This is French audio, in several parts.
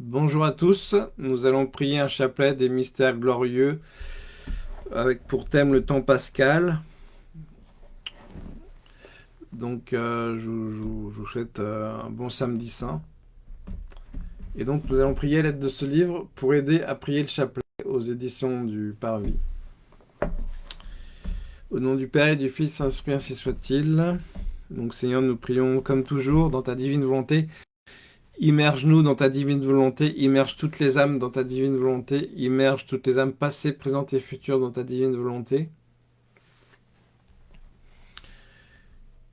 Bonjour à tous, nous allons prier un chapelet des mystères glorieux avec pour thème le temps pascal. Donc euh, je, vous souhaite euh, un bon samedi saint. Et donc nous allons prier l'aide de ce livre pour aider à prier le chapelet aux éditions du Parvis. Au nom du Père et du Fils, Saint-Esprit, ainsi soit-il. Donc Seigneur, nous prions comme toujours dans ta divine volonté Immerge-nous dans ta divine volonté, immerge toutes les âmes dans ta divine volonté, immerge toutes les âmes passées, présentes et futures dans ta divine volonté.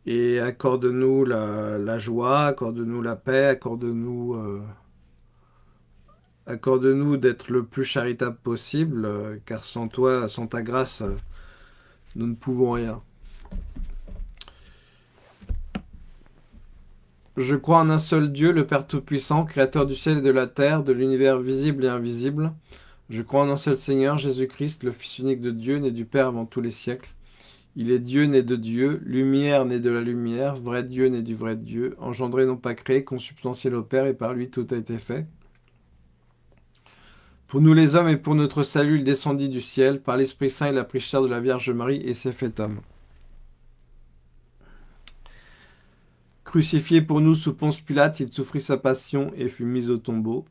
Et accorde-nous la, joie, accorde-nous la paix, accorde-nous euh, accorde-nous d'être le plus charitable possible, euh, car sans toi, sans ta grâce, euh, nous ne pouvons rien. Je crois en un seul Dieu, le Père Tout-Puissant, Créateur du ciel et de la terre, de l'univers visible et invisible. Je crois en un seul Seigneur, Jésus-Christ, le Fils unique de Dieu, né du Père avant tous les siècles. Il est Dieu né de Dieu, lumière né de la lumière, vrai Dieu né du vrai Dieu, engendré non pas créé, consubstantiel au Père, et par lui tout a été fait. Pour nous les hommes et pour notre salut, il descendit du ciel, par l'Esprit Saint il a pris chair de la Vierge Marie et s'est fait homme. Crucifié pour nous sous Ponce Pilate, il souffrit sa passion et fut mis au tombeau.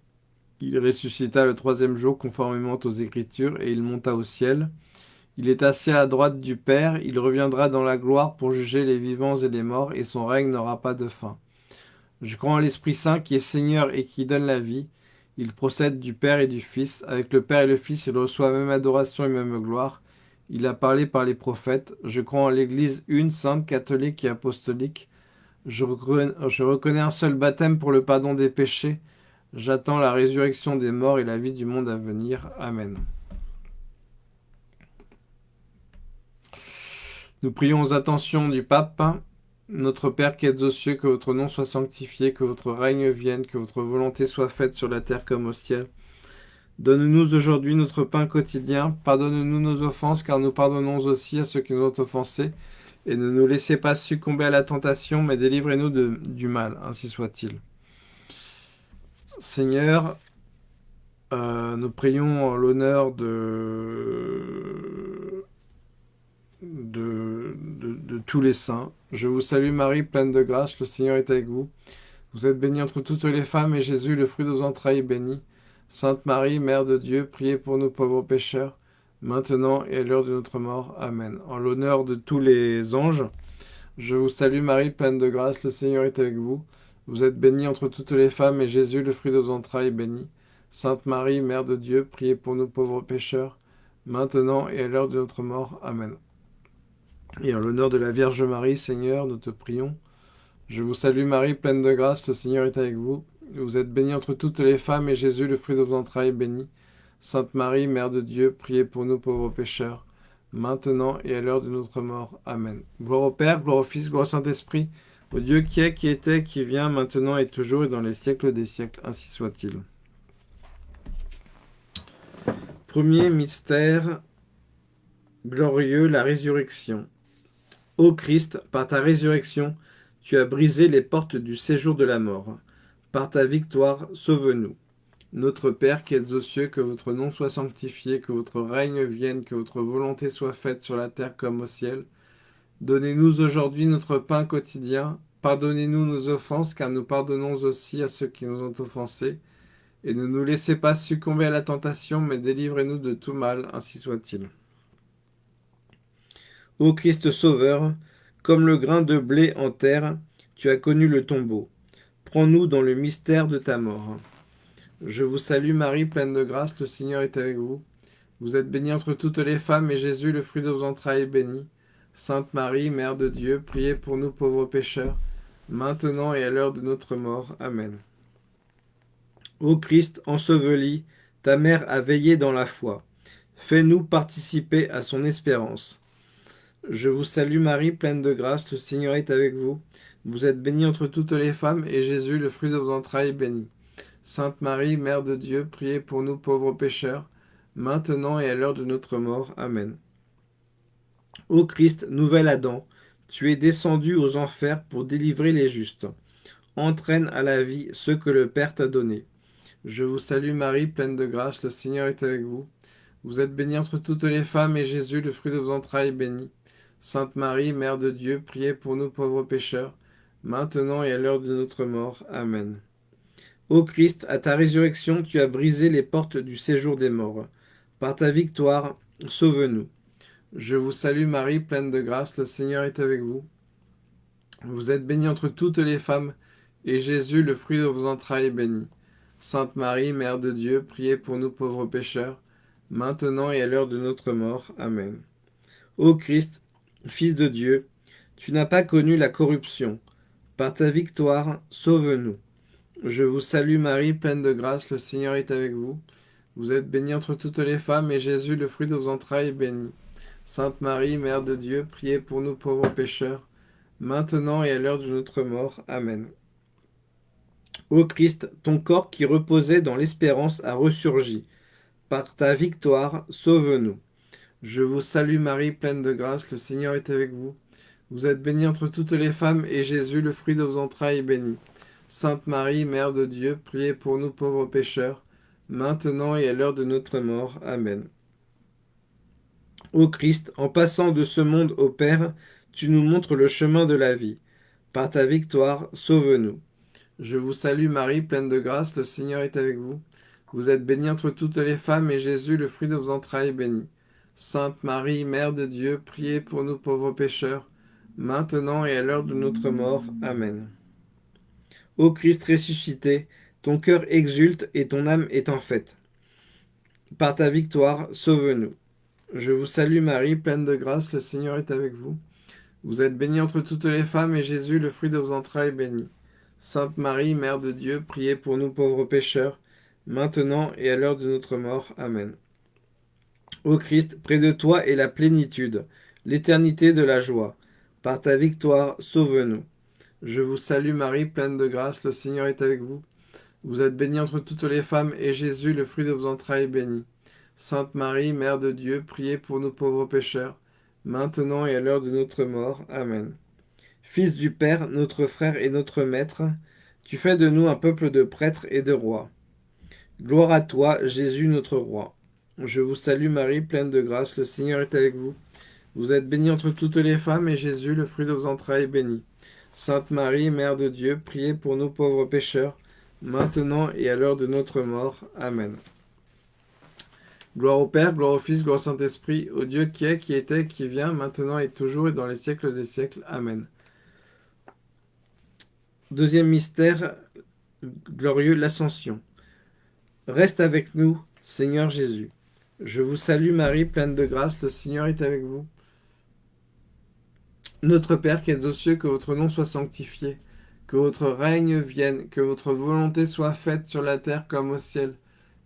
Il ressuscita le troisième jour conformément aux Écritures et il monta au ciel. Il est assis à la droite du Père, il reviendra dans la gloire pour juger les vivants et les morts, et son règne n'aura pas de fin. Je crois en l'Esprit Saint qui est Seigneur et qui donne la vie. Il procède du Père et du Fils. Avec le Père et le Fils, il reçoit même adoration et même gloire. Il a parlé par les prophètes. Je crois en l'Église une, sainte, catholique et apostolique. Je reconnais, un seul baptême pour le pardon des péchés. J'attends la résurrection des morts et la vie du monde à venir. Amen. Nous prions aux attentions du pape. Notre Père qui êtes aux cieux, que votre nom soit sanctifié, que votre règne vienne, que votre volonté soit faite sur la terre comme au ciel. Donne-nous aujourd'hui notre pain quotidien. Pardonne-nous nos offenses, car nous pardonnons aussi à ceux qui nous ont offensés et ne nous laissez pas succomber à la tentation, mais délivrez-nous du mal, ainsi soit-il. Seigneur, euh, nous prions en l'honneur de, de, tous les saints. Je vous salue Marie, pleine de grâce, le Seigneur est avec vous. Vous êtes bénie entre toutes les femmes, et Jésus, le fruit de vos entrailles, est béni. Sainte Marie, Mère de Dieu, priez pour nous pauvres pécheurs, maintenant et à l'heure de notre mort. Amen. En l'honneur de tous les anges, je vous salue Marie, pleine de grâce, le Seigneur est avec vous. Vous êtes bénie entre toutes les femmes, et Jésus, le fruit de vos entrailles, est béni. Sainte Marie, Mère de Dieu, priez pour nous pauvres pécheurs, maintenant et à l'heure de notre mort. Amen. Et en l'honneur de la Vierge Marie, Seigneur, nous te prions. Je vous salue Marie, pleine de grâce, le Seigneur est avec vous. Vous êtes bénie entre toutes les femmes, et Jésus, le fruit de vos entrailles, est béni. Sainte Marie, Mère de Dieu, priez pour nous pauvres pécheurs, maintenant et à l'heure de notre mort. Amen. Gloire au Père, gloire au Fils, gloire au Saint-Esprit, au Dieu qui est, qui était, qui vient, maintenant et toujours et dans les siècles des siècles, ainsi soit-il. Premier mystère glorieux, la résurrection. Ô Christ, par ta résurrection, tu as brisé les portes du séjour de la mort. Par ta victoire, sauve-nous. Notre Père qui êtes aux cieux, que votre nom soit sanctifié, que votre règne vienne, que votre volonté soit faite sur la terre comme au ciel. Donnez-nous aujourd'hui notre pain quotidien. Pardonnez-nous nos offenses, car nous pardonnons aussi à ceux qui nous ont offensés. Et ne nous laissez pas succomber à la tentation, mais délivrez-nous de tout mal, ainsi soit-il. Ô Christ Sauveur, comme le grain de blé en terre, tu as connu le tombeau. Prends-nous dans le mystère de ta mort. Je vous salue Marie, pleine de grâce, le Seigneur est avec vous. Vous êtes bénie entre toutes les femmes, et Jésus, le fruit de vos entrailles, est béni. Sainte Marie, Mère de Dieu, priez pour nous pauvres pécheurs, maintenant et à l'heure de notre mort. Amen. Ô Christ, enseveli, ta mère a veillé dans la foi. Fais-nous participer à son espérance. Je vous salue Marie, pleine de grâce, le Seigneur est avec vous. Vous êtes bénie entre toutes les femmes, et Jésus, le fruit de vos entrailles, est béni. Sainte Marie, Mère de Dieu, priez pour nous pauvres pécheurs, maintenant et à l'heure de notre mort. Amen. Ô Christ, nouvel Adam, tu es descendu aux enfers pour délivrer les justes. Entraîne à la vie ceux que le Père t'a donnés. Je vous salue Marie, pleine de grâce, le Seigneur est avec vous. Vous êtes bénie entre toutes les femmes, et Jésus, le fruit de vos entrailles, est béni. Sainte Marie, Mère de Dieu, priez pour nous pauvres pécheurs, maintenant et à l'heure de notre mort. Amen. Ô Christ, à ta résurrection, tu as brisé les portes du séjour des morts. Par ta victoire, sauve-nous. Je vous salue Marie, pleine de grâce, le Seigneur est avec vous. Vous êtes bénie entre toutes les femmes, et Jésus, le fruit de vos entrailles, est béni. Sainte Marie, Mère de Dieu, priez pour nous pauvres pécheurs, maintenant et à l'heure de notre mort. Amen. Ô Christ, Fils de Dieu, tu n'as pas connu la corruption. Par ta victoire, sauve-nous. Je vous salue Marie, pleine de grâce, le Seigneur est avec vous. Vous êtes bénie entre toutes les femmes, et Jésus, le fruit de vos entrailles, est béni. Sainte Marie, Mère de Dieu, priez pour nous pauvres pécheurs, maintenant et à l'heure de notre mort. Amen. Ô Christ, ton corps qui reposait dans l'espérance a ressurgi. Par ta victoire, sauve-nous. Je vous salue Marie, pleine de grâce, le Seigneur est avec vous. Vous êtes bénie entre toutes les femmes, et Jésus, le fruit de vos entrailles, est béni. Sainte Marie, Mère de Dieu, priez pour nous pauvres pécheurs, maintenant et à l'heure de notre mort. Amen. Ô Christ, en passant de ce monde au Père, tu nous montres le chemin de la vie. Par ta victoire, sauve-nous. Je vous salue Marie, pleine de grâce, le Seigneur est avec vous. Vous êtes bénie entre toutes les femmes, et Jésus, le fruit de vos entrailles, est béni. Sainte Marie, Mère de Dieu, priez pour nous pauvres pécheurs, maintenant et à l'heure de notre mort. Amen. Ô Christ ressuscité, ton cœur exulte et ton âme est en fête. Par ta victoire, sauve-nous. Je vous salue Marie, pleine de grâce, le Seigneur est avec vous. Vous êtes bénie entre toutes les femmes, et Jésus, le fruit de vos entrailles, est béni. Sainte Marie, Mère de Dieu, priez pour nous pauvres pécheurs, maintenant et à l'heure de notre mort. Amen. Ô Christ, près de toi est la plénitude, l'éternité de la joie. Par ta victoire, sauve-nous. Je vous salue Marie, pleine de grâce, le Seigneur est avec vous. Vous êtes bénie entre toutes les femmes, et Jésus, le fruit de vos entrailles, est béni. Sainte Marie, Mère de Dieu, priez pour nous pauvres pécheurs, maintenant et à l'heure de notre mort. Amen. Fils du Père, notre frère et notre Maître, tu fais de nous un peuple de prêtres et de rois. Gloire à toi, Jésus notre roi. Je vous salue Marie, pleine de grâce, le Seigneur est avec vous. Vous êtes bénie entre toutes les femmes, et Jésus, le fruit de vos entrailles, est béni. Sainte Marie, Mère de Dieu, priez pour nous pauvres pécheurs, maintenant et à l'heure de notre mort. Amen. Gloire au Père, gloire au Fils, gloire au Saint-Esprit, au Dieu qui est, qui était, qui vient, maintenant et toujours, et dans les siècles des siècles. Amen. Deuxième mystère glorieux, l'Ascension. Reste avec nous, Seigneur Jésus. Je vous salue Marie, pleine de grâce, le Seigneur est avec vous. Notre Père qui êtes aux cieux, que votre nom soit sanctifié, que votre règne vienne, que votre volonté soit faite sur la terre comme au ciel.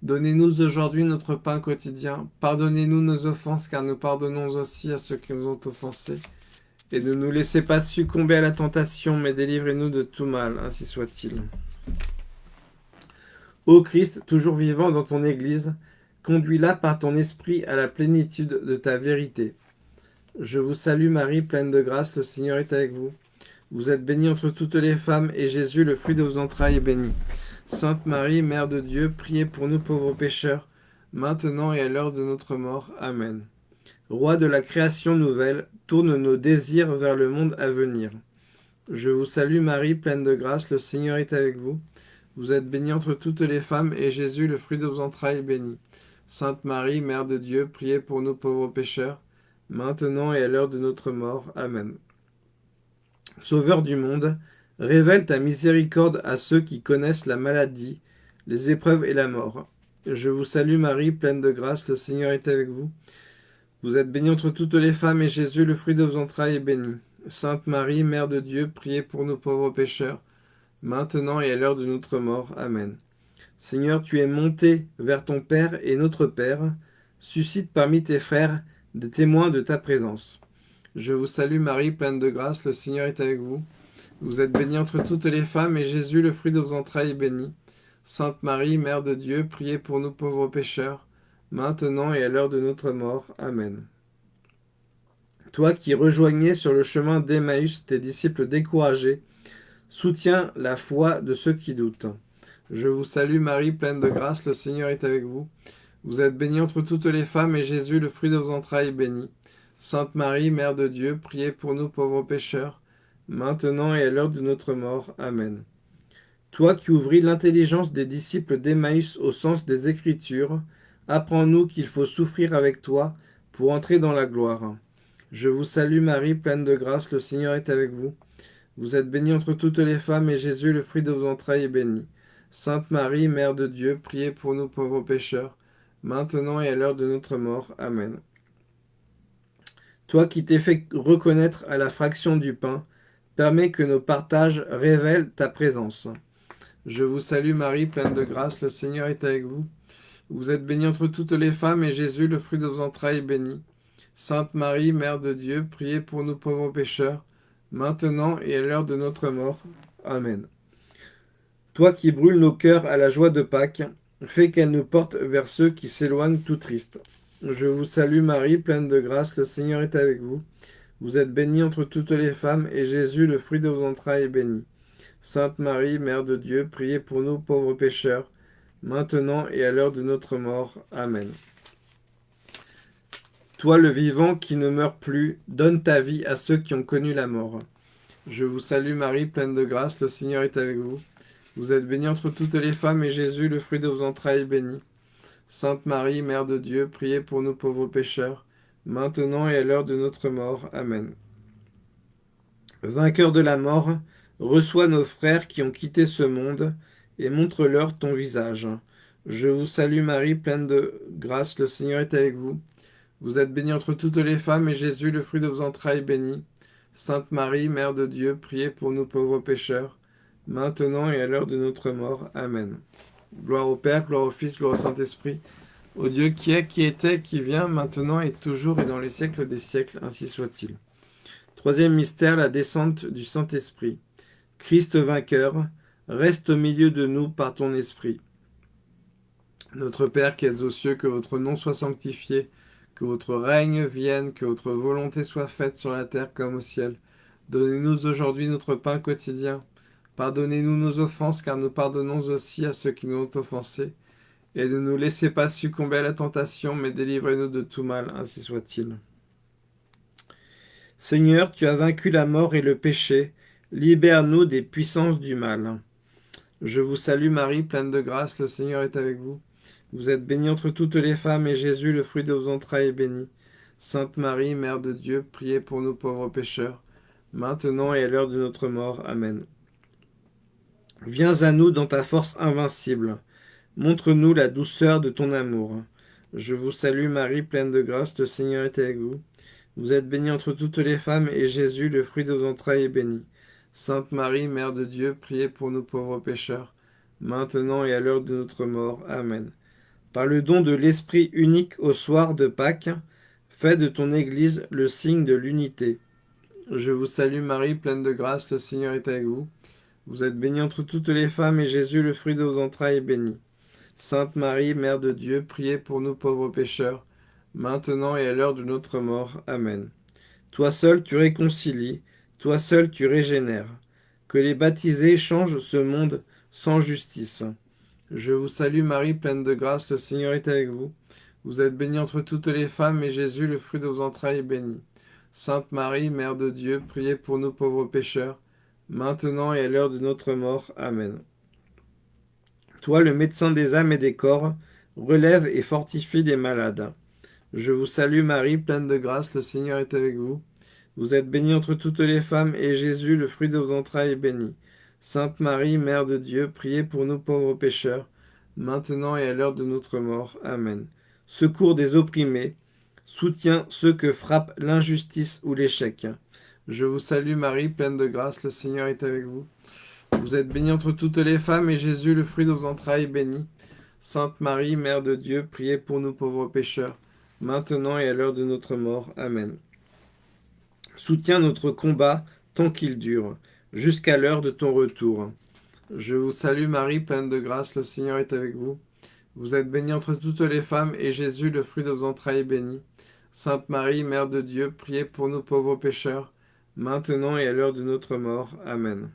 Donnez-nous aujourd'hui notre pain quotidien. Pardonnez-nous nos offenses, car nous pardonnons aussi à ceux qui nous ont offensés et ne nous laissez pas succomber à la tentation, mais délivrez-nous de tout mal, ainsi soit-il. Ô Christ, toujours vivant dans ton Église, conduis-la par ton esprit à la plénitude de ta vérité. Je vous salue Marie, pleine de grâce, le Seigneur est avec vous. Vous êtes bénie entre toutes les femmes, et Jésus, le fruit de vos entrailles, est béni. Sainte Marie, Mère de Dieu, priez pour nous pauvres pécheurs, maintenant et à l'heure de notre mort. Amen. Roi de la création nouvelle, tourne nos désirs vers le monde à venir. Je vous salue Marie, pleine de grâce, le Seigneur est avec vous. Vous êtes bénie entre toutes les femmes, et Jésus, le fruit de vos entrailles, est béni. Sainte Marie, Mère de Dieu, priez pour nous pauvres pécheurs, maintenant et à l'heure de notre mort. Amen. Sauveur du monde, révèle ta miséricorde à ceux qui connaissent la maladie, les épreuves et la mort. Je vous salue Marie, pleine de grâce, le Seigneur est avec vous. Vous êtes bénie entre toutes les femmes, et Jésus, le fruit de vos entrailles, est béni. Sainte Marie, Mère de Dieu, priez pour nous pauvres pécheurs, maintenant et à l'heure de notre mort. Amen. Seigneur, tu es monté vers ton Père et notre Père. Suscite parmi tes frères des témoins de ta présence. Je vous salue Marie, pleine de grâce, le Seigneur est avec vous. Vous êtes bénie entre toutes les femmes, et Jésus, le fruit de vos entrailles, est béni. Sainte Marie, Mère de Dieu, priez pour nous pauvres pécheurs, maintenant et à l'heure de notre mort. Amen. Toi qui rejoignais sur le chemin d'Emmaüs tes disciples découragés, soutiens la foi de ceux qui doutent. Je vous salue Marie, pleine de grâce, le Seigneur est avec vous. Vous êtes bénie entre toutes les femmes, et Jésus, le fruit de vos entrailles, est béni. Sainte Marie, Mère de Dieu, priez pour nous pauvres pécheurs, maintenant et à l'heure de notre mort. Amen. Toi qui ouvris l'intelligence des disciples d'Emmaüs au sens des Écritures, apprends-nous qu'il faut souffrir avec toi pour entrer dans la gloire. Je vous salue Marie, pleine de grâce, le Seigneur est avec vous. Vous êtes bénie entre toutes les femmes, et Jésus, le fruit de vos entrailles, est béni. Sainte Marie, Mère de Dieu, priez pour nous pauvres pécheurs, maintenant et à l'heure de notre mort. Amen. Toi qui t'es fait reconnaître à la fraction du pain, permets que nos partages révèlent ta présence. Je vous salue Marie, pleine de grâce, le Seigneur est avec vous. Vous êtes bénie entre toutes les femmes, et Jésus, le fruit de vos entrailles, est béni. Sainte Marie, Mère de Dieu, priez pour nous pauvres pécheurs, maintenant et à l'heure de notre mort. Amen. Toi qui brûles nos cœurs à la joie de Pâques, fais qu'elle nous porte vers ceux qui s'éloignent tout tristes. Je vous salue Marie, pleine de grâce, le Seigneur est avec vous. Vous êtes bénie entre toutes les femmes, et Jésus, le fruit de vos entrailles, est béni. Sainte Marie, Mère de Dieu, priez pour nous pauvres pécheurs, maintenant et à l'heure de notre mort. Amen. Toi le vivant qui ne meurt plus, donne ta vie à ceux qui ont connu la mort. Je vous salue Marie, pleine de grâce, le Seigneur est avec vous. Vous êtes bénie entre toutes les femmes, et Jésus, le fruit de vos entrailles, est béni. Sainte Marie, Mère de Dieu, priez pour nous pauvres pécheurs, maintenant et à l'heure de notre mort. Amen. Vainqueur de la mort, reçois nos frères qui ont quitté ce monde, et montre-leur ton visage. Je vous salue Marie, pleine de grâce, le Seigneur est avec vous. Vous êtes bénie entre toutes les femmes, et Jésus, le fruit de vos entrailles, est béni. Sainte Marie, Mère de Dieu, priez pour nous pauvres pécheurs, maintenant et à l'heure de notre mort. Amen. Gloire au Père, gloire au Fils, gloire au Saint-Esprit, au Dieu qui est, qui était, qui vient, maintenant et toujours et dans les siècles des siècles, ainsi soit-il. Troisième mystère, la descente du Saint-Esprit. Christ vainqueur, reste au milieu de nous par ton Esprit. Notre Père qui êtes aux cieux, que votre nom soit sanctifié, que votre règne vienne, que votre volonté soit faite sur la terre comme au ciel. Donnez-nous aujourd'hui notre pain quotidien. Pardonnez-nous nos offenses, car nous pardonnons aussi à ceux qui nous ont offensés. Et ne nous laissez pas succomber à la tentation, mais délivrez-nous de tout mal, ainsi soit-il. Seigneur, tu as vaincu la mort et le péché, libère-nous des puissances du mal. Je vous salue Marie, pleine de grâce, le Seigneur est avec vous. Vous êtes bénie entre toutes les femmes, et Jésus, le fruit de vos entrailles, est béni. Sainte Marie, Mère de Dieu, priez pour nous pauvres pécheurs, maintenant et à l'heure de notre mort. Amen. Viens à nous dans ta force invincible. Montre-nous la douceur de ton amour. Je vous salue Marie, pleine de grâce, le Seigneur est avec vous. Vous êtes bénie entre toutes les femmes, et Jésus, le fruit de vos entrailles, est béni. Sainte Marie, Mère de Dieu, priez pour nous pauvres pécheurs, maintenant et à l'heure de notre mort. Amen par le don de l'Esprit unique au soir de Pâques, fais de ton Église le signe de l'unité. Je vous salue Marie, pleine de grâce, le Seigneur est avec vous. Vous êtes bénie entre toutes les femmes, et Jésus, le fruit de vos entrailles, est béni. Sainte Marie, Mère de Dieu, priez pour nous pauvres pécheurs, maintenant et à l'heure de notre mort. Amen. Toi seul tu réconcilies, toi seul tu régénères. Que les baptisés changent ce monde sans justice. Je vous salue Marie, pleine de grâce, le Seigneur est avec vous. Vous êtes bénie entre toutes les femmes, et Jésus, le fruit de vos entrailles, est béni. Sainte Marie, Mère de Dieu, priez pour nous pauvres pécheurs, maintenant et à l'heure de notre mort. Amen. Toi, le médecin des âmes et des corps, relève et fortifie les malades. Je vous salue Marie, pleine de grâce, le Seigneur est avec vous. Vous êtes bénie entre toutes les femmes, et Jésus, le fruit de vos entrailles, est béni. Sainte Marie, Mère de Dieu, priez pour nous pauvres pécheurs, maintenant et à l'heure de notre mort. Amen. Secours des opprimés, soutiens ceux que frappe l'injustice ou l'échec. Je vous salue Marie, pleine de grâce, le Seigneur est avec vous. Vous êtes bénie entre toutes les femmes, et Jésus, le fruit de vos entrailles, est béni. Sainte Marie, Mère de Dieu, priez pour nous pauvres pécheurs, maintenant et à l'heure de notre mort. Amen. Soutiens notre combat tant qu'il dure jusqu'à l'heure de ton retour. Je vous salue Marie, pleine de grâce, le Seigneur est avec vous. Vous êtes bénie entre toutes les femmes, et Jésus, le fruit de vos entrailles, est béni. Sainte Marie, Mère de Dieu, priez pour nous pauvres pécheurs, maintenant et à l'heure de notre mort. Amen.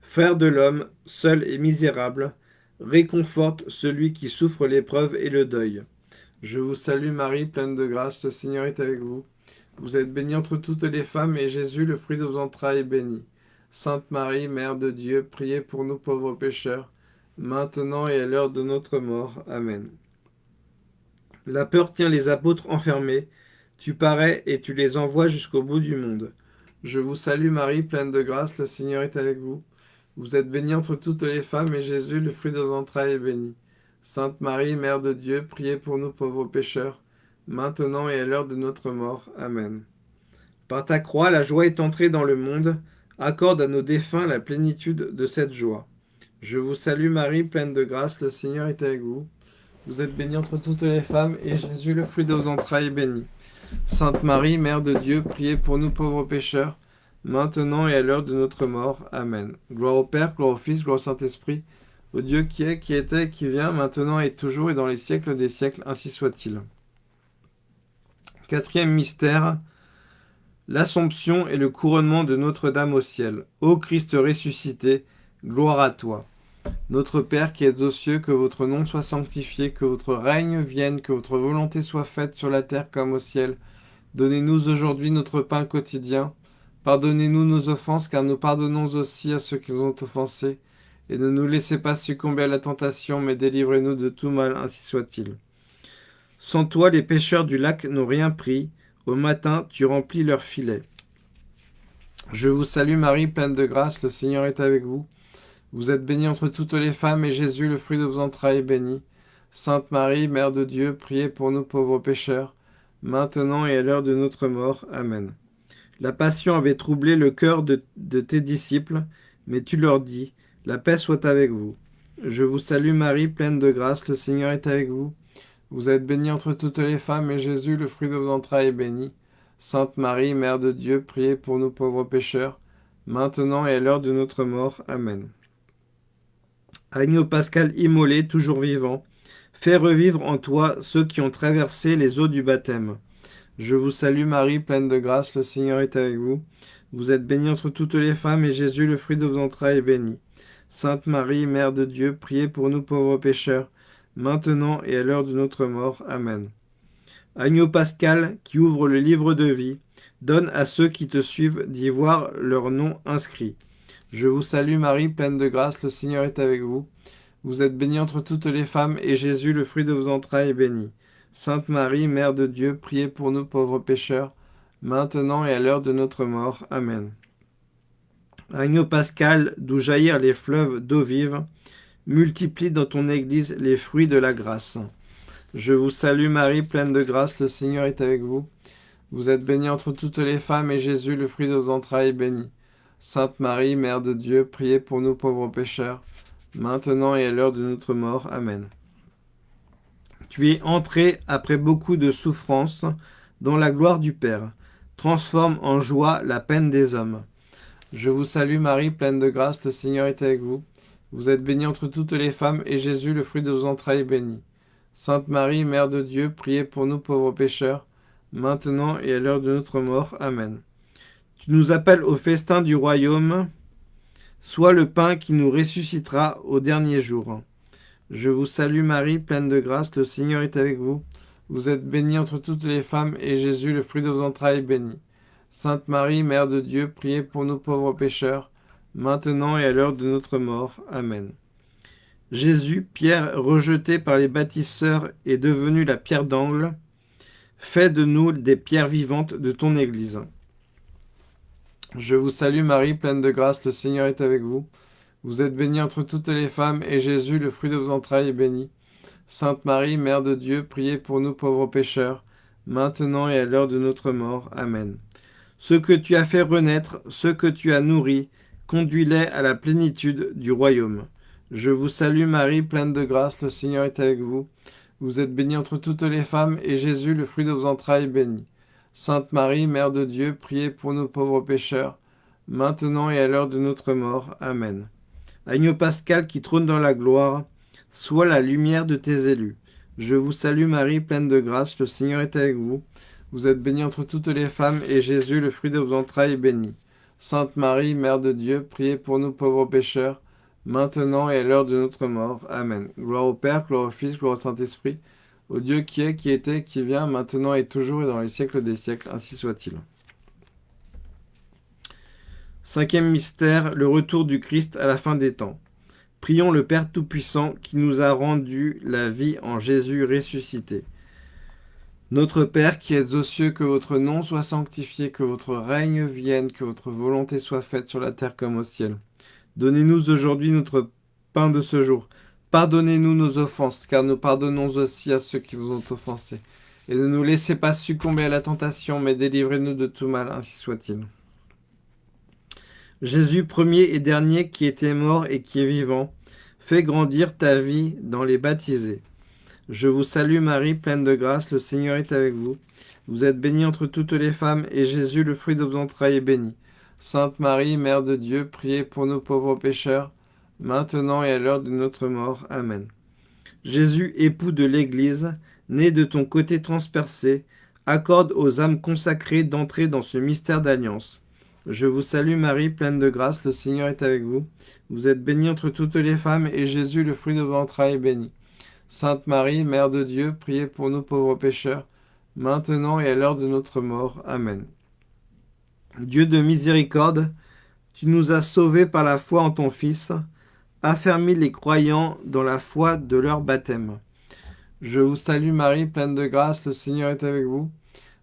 Frère de l'homme, seul et misérable, réconforte celui qui souffre l'épreuve et le deuil. Je vous salue Marie, pleine de grâce, le Seigneur est avec vous. Vous êtes bénie entre toutes les femmes, et Jésus, le fruit de vos entrailles, est béni. Sainte Marie, Mère de Dieu, priez pour nous pauvres pécheurs, maintenant et à l'heure de notre mort. Amen. La peur tient les apôtres enfermés. Tu parais et tu les envoies jusqu'au bout du monde. Je vous salue Marie, pleine de grâce, le Seigneur est avec vous. Vous êtes bénie entre toutes les femmes, et Jésus, le fruit de vos entrailles, est béni. Sainte Marie, Mère de Dieu, priez pour nous pauvres pécheurs, maintenant et à l'heure de notre mort. Amen. Par ta croix, la joie est entrée dans le monde. Accorde à nos défunts la plénitude de cette joie. Je vous salue Marie, pleine de grâce, le Seigneur est avec vous. Vous êtes bénie entre toutes les femmes, et Jésus, le fruit de vos entrailles, est béni. Sainte Marie, Mère de Dieu, priez pour nous pauvres pécheurs, maintenant et à l'heure de notre mort. Amen. Gloire au Père, gloire au Fils, gloire au Saint-Esprit, au Dieu qui est, qui était, qui vient, maintenant et toujours et dans les siècles des siècles, ainsi soit-il. Quatrième mystère, l'Assomption et le couronnement de Notre-Dame au ciel. Ô Christ ressuscité, gloire à toi. Notre Père qui es aux cieux, que votre nom soit sanctifié, que votre règne vienne, que votre volonté soit faite sur la terre comme au ciel. Donnez-nous aujourd'hui notre pain quotidien. Pardonnez-nous nos offenses, car nous pardonnons aussi à ceux qui nous ont offensés et ne nous laissez pas succomber à la tentation, mais délivrez-nous de tout mal, ainsi soit-il. Sans toi, les pêcheurs du lac n'ont rien pris. Au matin, tu remplis leurs filets. Je vous salue Marie, pleine de grâce, le Seigneur est avec vous. Vous êtes bénie entre toutes les femmes, et Jésus, le fruit de vos entrailles, est béni. Sainte Marie, Mère de Dieu, priez pour nous pauvres pécheurs, maintenant et à l'heure de notre mort. Amen. La passion avait troublé le cœur de, tes disciples, mais tu leur dis, la paix soit avec vous. Je vous salue Marie, pleine de grâce, le Seigneur est avec vous. Vous êtes bénie entre toutes les femmes, et Jésus, le fruit de vos entrailles, est béni. Sainte Marie, Mère de Dieu, priez pour nous pauvres pécheurs, maintenant et à l'heure de notre mort. Amen. Agneau pascal immolé, toujours vivant, fais revivre en toi ceux qui ont traversé les eaux du baptême. Je vous salue Marie, pleine de grâce, le Seigneur est avec vous. Vous êtes bénie entre toutes les femmes, et Jésus, le fruit de vos entrailles, est béni. Sainte Marie, Mère de Dieu, priez pour nous pauvres pécheurs, maintenant et à l'heure de notre mort. Amen. Agneau pascal, qui ouvre le livre de vie, donne à ceux qui te suivent d'y voir leur nom inscrit. Je vous salue Marie, pleine de grâce, le Seigneur est avec vous. Vous êtes bénie entre toutes les femmes, et Jésus, le fruit de vos entrailles, est béni. Sainte Marie, Mère de Dieu, priez pour nous pauvres pécheurs, maintenant et à l'heure de notre mort. Amen. Agneau pascal, d'où jaillirent les fleuves d'eau vive, multiplie dans ton Église les fruits de la grâce. Je vous salue Marie, pleine de grâce, le Seigneur est avec vous. Vous êtes bénie entre toutes les femmes, et Jésus, le fruit de vos entrailles, est béni. Sainte Marie, Mère de Dieu, priez pour nous pauvres pécheurs, maintenant et à l'heure de notre mort. Amen. Tu es entré après beaucoup de souffrances dans la gloire du Père. Transforme en joie la peine des hommes. Je vous salue Marie, pleine de grâce, le Seigneur est avec vous. Vous êtes bénie entre toutes les femmes, et Jésus, le fruit de vos entrailles, est béni. Sainte Marie, Mère de Dieu, priez pour nous pauvres pécheurs, maintenant et à l'heure de notre mort. Amen. Tu nous appelles au festin du royaume, sois le pain qui nous ressuscitera au dernier jour. Je vous salue Marie, pleine de grâce, le Seigneur est avec vous. Vous êtes bénie entre toutes les femmes, et Jésus, le fruit de vos entrailles, est béni. Sainte Marie, Mère de Dieu, priez pour nous pauvres pécheurs, maintenant et à l'heure de notre mort. Amen. Jésus, pierre rejetée par les bâtisseurs, est devenu la pierre d'angle. Fais de nous des pierres vivantes de ton Église. Je vous salue Marie, pleine de grâce, le Seigneur est avec vous. Vous êtes bénie entre toutes les femmes, et Jésus, le fruit de vos entrailles, est béni. Sainte Marie, Mère de Dieu, priez pour nous pauvres pécheurs, maintenant et à l'heure de notre mort. Amen. Ce que tu as fait renaître, ce que tu as nourri, conduis-les à la plénitude du royaume. Je vous salue Marie, pleine de grâce, le Seigneur est avec vous. Vous êtes bénie entre toutes les femmes, et Jésus, le fruit de vos entrailles, est béni. Sainte Marie, Mère de Dieu, priez pour nous pauvres pécheurs, maintenant et à l'heure de notre mort. Amen. Agneau pascal qui trône dans la gloire, sois la lumière de tes élus. Je vous salue Marie, pleine de grâce, le Seigneur est avec vous. Vous êtes bénie entre toutes les femmes, et Jésus, le fruit de vos entrailles, est béni. Sainte Marie, Mère de Dieu, priez pour nous pauvres pécheurs, maintenant et à l'heure de notre mort. Amen. Gloire au Père, gloire au Fils, gloire au Saint-Esprit, au Dieu qui est, qui était, qui vient, maintenant et toujours et dans les siècles des siècles, ainsi soit-il. Cinquième mystère, le retour du Christ à la fin des temps. Prions le Père Tout-Puissant qui nous a rendu la vie en Jésus ressuscité. Notre Père qui êtes aux cieux, que votre nom soit sanctifié, que votre règne vienne, que votre volonté soit faite sur la terre comme au ciel. Donnez-nous aujourd'hui notre pain de ce jour. Pardonnez-nous nos offenses, car nous pardonnons aussi à ceux qui nous ont offensés. Et ne nous laissez pas succomber à la tentation, mais délivrez-nous de tout mal, ainsi soit-il. Jésus, premier et dernier, qui était mort et qui est vivant, fais grandir ta vie dans les baptisés. Je vous salue Marie, pleine de grâce, le Seigneur est avec vous. Vous êtes bénie entre toutes les femmes, et Jésus, le fruit de vos entrailles, est béni. Sainte Marie, Mère de Dieu, priez pour nous pauvres pécheurs, maintenant et à l'heure de notre mort. Amen. Jésus, époux de l'Église, né de ton côté transpercé, accorde aux âmes consacrées d'entrer dans ce mystère d'alliance. Je vous salue Marie, pleine de grâce, le Seigneur est avec vous. Vous êtes bénie entre toutes les femmes, et Jésus, le fruit de vos entrailles, est béni. Sainte Marie, Mère de Dieu, priez pour nous pauvres pécheurs, maintenant et à l'heure de notre mort. Amen. Dieu de miséricorde, tu nous as sauvés par la foi en ton Fils, affermis les croyants dans la foi de leur baptême. Je vous salue Marie, pleine de grâce, le Seigneur est avec vous.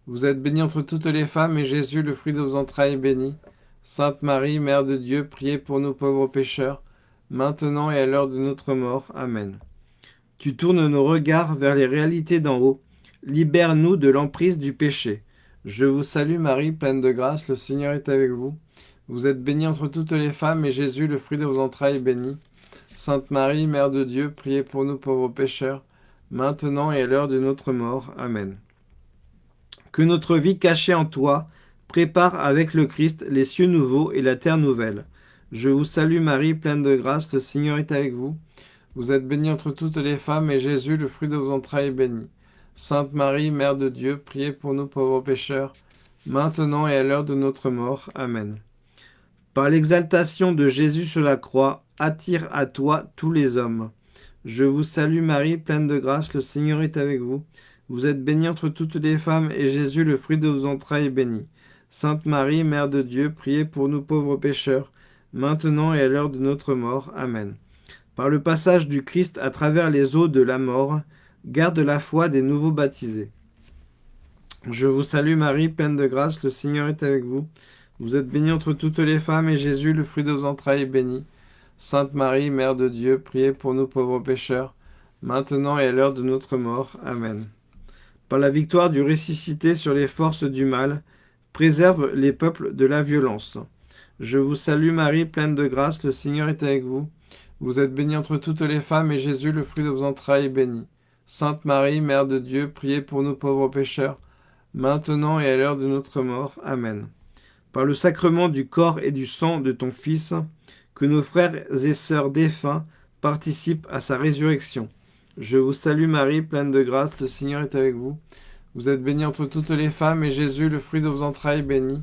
Vous êtes bénie entre toutes les femmes, et Jésus, le fruit de vos entrailles, est béni. Sainte Marie, Mère de Dieu, priez pour nous pauvres pécheurs, maintenant et à l'heure de notre mort. Amen. Tu tournes nos regards vers les réalités d'en haut. Libère-nous de l'emprise du péché. Je vous salue Marie, pleine de grâce, le Seigneur est avec vous. Vous êtes bénie entre toutes les femmes, et Jésus, le fruit de vos entrailles, est béni. Sainte Marie, Mère de Dieu, priez pour nous pauvres pécheurs, maintenant et à l'heure de notre mort. Amen. Que notre vie cachée en toi prépare avec le Christ les cieux nouveaux et la terre nouvelle. Je vous salue Marie, pleine de grâce, le Seigneur est avec vous. Vous êtes bénie entre toutes les femmes, et Jésus, le fruit de vos entrailles, est béni. Sainte Marie, Mère de Dieu, priez pour nous pauvres pécheurs, maintenant et à l'heure de notre mort. Amen. Par l'exaltation de Jésus sur la croix, attire à toi tous les hommes. Je vous salue Marie, pleine de grâce, le Seigneur est avec vous. Vous êtes bénie entre toutes les femmes, et Jésus, le fruit de vos entrailles, est béni. Sainte Marie, Mère de Dieu, priez pour nous pauvres pécheurs, maintenant et à l'heure de notre mort. Amen. Par le passage du Christ à travers les eaux de la mort, garde la foi des nouveaux baptisés. Je vous salue Marie, pleine de grâce, le Seigneur est avec vous. Vous êtes bénie entre toutes les femmes, et Jésus, le fruit de vos entrailles, est béni. Sainte Marie, Mère de Dieu, priez pour nous pauvres pécheurs, maintenant et à l'heure de notre mort. Amen par la victoire du ressuscité sur les forces du mal, préserve les peuples de la violence. Je vous salue Marie, pleine de grâce, le Seigneur est avec vous. Vous êtes bénie entre toutes les femmes, et Jésus, le fruit de vos entrailles, est béni. Sainte Marie, Mère de Dieu, priez pour nous pauvres pécheurs, maintenant et à l'heure de notre mort. Amen. Par le sacrement du corps et du sang de ton Fils, que nos frères et sœurs défunts participent à sa résurrection je vous salue Marie, pleine de grâce, le Seigneur est avec vous. Vous êtes bénie entre toutes les femmes, et Jésus, le fruit de vos entrailles, est béni.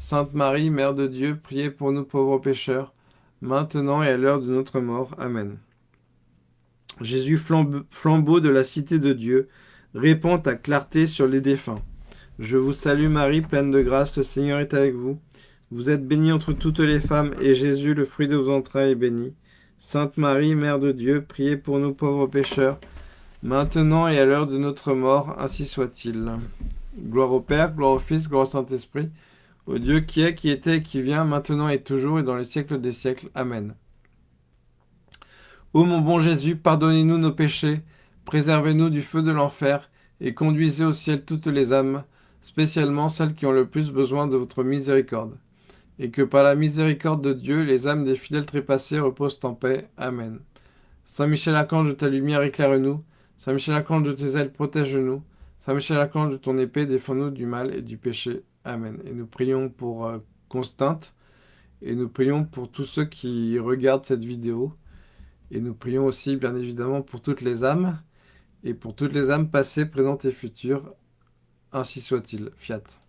Sainte Marie, Mère de Dieu, priez pour nous pauvres pécheurs, maintenant et à l'heure de notre mort. Amen. Jésus, flambeau de la cité de Dieu, répand ta clarté sur les défunts. Je vous salue Marie, pleine de grâce, le Seigneur est avec vous. Vous êtes bénie entre toutes les femmes, et Jésus, le fruit de vos entrailles, est béni. Sainte Marie, Mère de Dieu, priez pour nous pauvres pécheurs, maintenant et à l'heure de notre mort, ainsi soit-il. Gloire au Père, gloire au Fils, gloire au Saint-Esprit, au Dieu qui est, qui était et qui vient, maintenant et toujours et dans les siècles des siècles. Amen. Ô mon bon Jésus, pardonnez-nous nos péchés, préservez-nous du feu de l'enfer, et conduisez au ciel toutes les âmes, spécialement celles qui ont le plus besoin de votre miséricorde et que par la miséricorde de Dieu, les âmes des fidèles trépassés reposent en paix. Amen. Saint Michel Archange de ta lumière, éclaire-nous. Saint Michel Archange de tes ailes, protège-nous. Saint Michel Archange de ton épée, défends-nous du mal et du péché. Amen. Et nous prions pour euh, Constante, et nous prions pour tous ceux qui regardent cette vidéo. Et nous prions aussi, bien évidemment, pour toutes les âmes, et pour toutes les âmes passées, présentes et futures. Ainsi soit-il. Fiat.